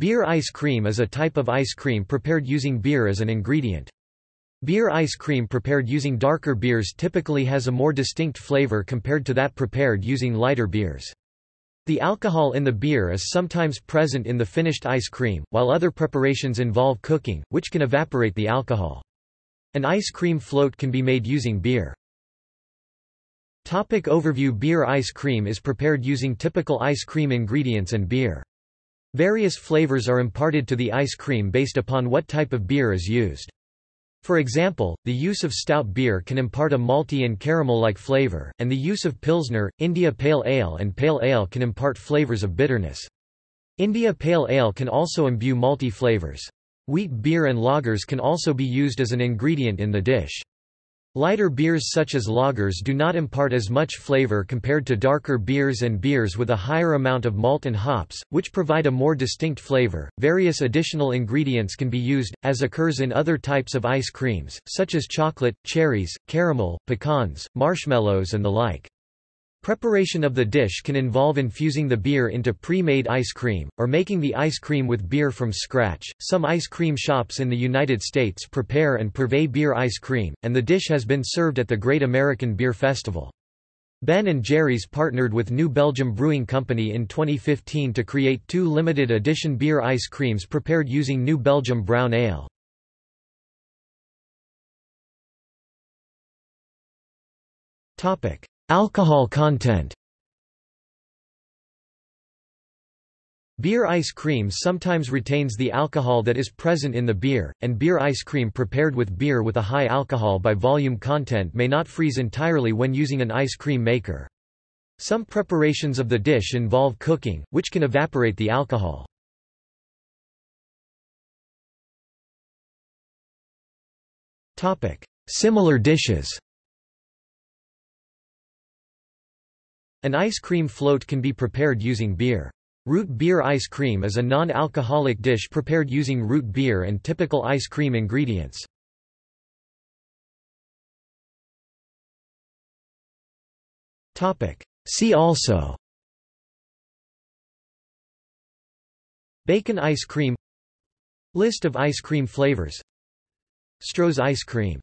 Beer ice cream is a type of ice cream prepared using beer as an ingredient. Beer ice cream prepared using darker beers typically has a more distinct flavor compared to that prepared using lighter beers. The alcohol in the beer is sometimes present in the finished ice cream, while other preparations involve cooking, which can evaporate the alcohol. An ice cream float can be made using beer. Topic overview Beer ice cream is prepared using typical ice cream ingredients and beer. Various flavors are imparted to the ice cream based upon what type of beer is used. For example, the use of stout beer can impart a malty and caramel-like flavor, and the use of Pilsner, India Pale Ale and Pale Ale can impart flavors of bitterness. India Pale Ale can also imbue malty flavors. Wheat beer and lagers can also be used as an ingredient in the dish. Lighter beers such as lagers do not impart as much flavor compared to darker beers and beers with a higher amount of malt and hops, which provide a more distinct flavor. Various additional ingredients can be used, as occurs in other types of ice creams, such as chocolate, cherries, caramel, pecans, marshmallows, and the like. Preparation of the dish can involve infusing the beer into pre-made ice cream, or making the ice cream with beer from scratch. Some ice cream shops in the United States prepare and purvey beer ice cream, and the dish has been served at the Great American Beer Festival. Ben & Jerry's partnered with New Belgium Brewing Company in 2015 to create two limited edition beer ice creams prepared using New Belgium Brown Ale. Topic: Alcohol content Beer ice cream sometimes retains the alcohol that is present in the beer, and beer ice cream prepared with beer with a high alcohol by volume content may not freeze entirely when using an ice cream maker. Some preparations of the dish involve cooking, which can evaporate the alcohol. Similar dishes An ice cream float can be prepared using beer. Root beer ice cream is a non-alcoholic dish prepared using root beer and typical ice cream ingredients. See also Bacon ice cream List of ice cream flavors Stroh's ice cream